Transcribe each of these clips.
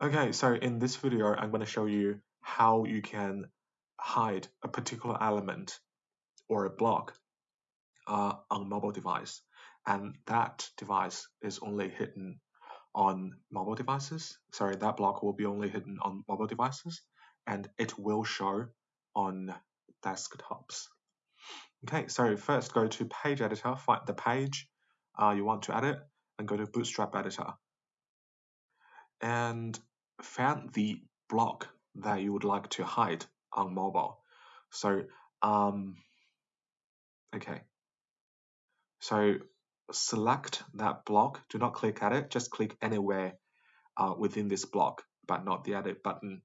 Okay, so in this video, I'm going to show you how you can hide a particular element or a block uh, on mobile device. And that device is only hidden on mobile devices. Sorry, that block will be only hidden on mobile devices and it will show on desktops. Okay, so first go to page editor, find the page uh, you want to edit and go to bootstrap editor and find the block that you would like to hide on mobile. So, um, okay. So select that block. Do not click at it. Just click anywhere uh, within this block, but not the edit button.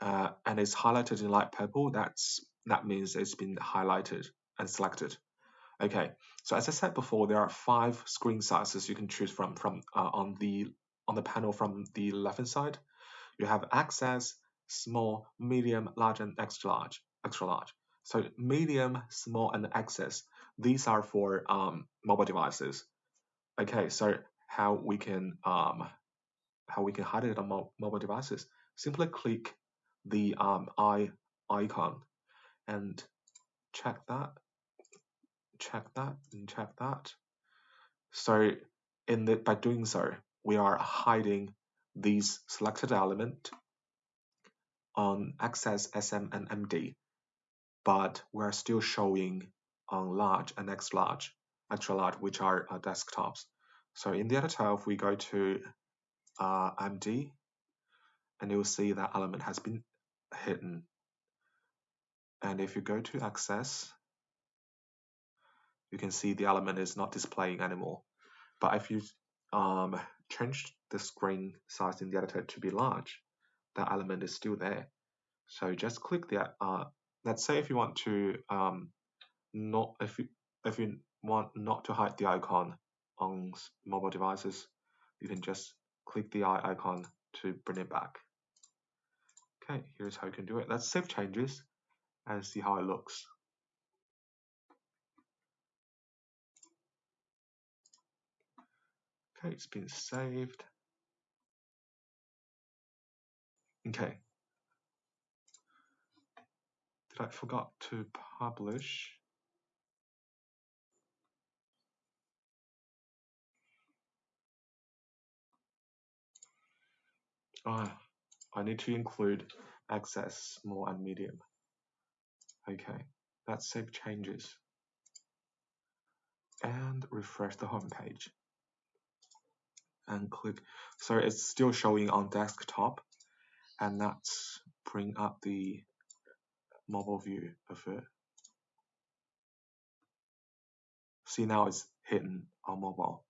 Uh, and it's highlighted in light purple. That's that means it's been highlighted and selected. Okay. So as I said before, there are five screen sizes you can choose from from uh, on the on the panel from the left hand side, you have XS, small, medium, large, and extra large. Extra large. So medium, small, and XS. These are for um, mobile devices. Okay, so how we can um, how we can hide it on mo mobile devices? Simply click the um, eye icon and check that, check that, and check that. So in the by doing so, we are hiding these selected element on XS, SM, and MD, but we're still showing on large and extra large, extra large, which are uh, desktops. So in the editor, if we go to uh, MD, and you'll see that element has been hidden. And if you go to XS, you can see the element is not displaying anymore. But if you um, changed the screen size in the editor to be large, that element is still there. So just click the, uh, let's say if you want to, um, not, if you, if you want not to hide the icon on mobile devices, you can just click the eye icon to bring it back. Okay, here's how you can do it. Let's save changes and see how it looks. It's been saved. Okay. Did I forgot to publish? Ah, I need to include XS, small and medium. Okay, let's save changes and refresh the home page and click. So it's still showing on desktop and let's bring up the mobile view of it. See now it's hidden on mobile.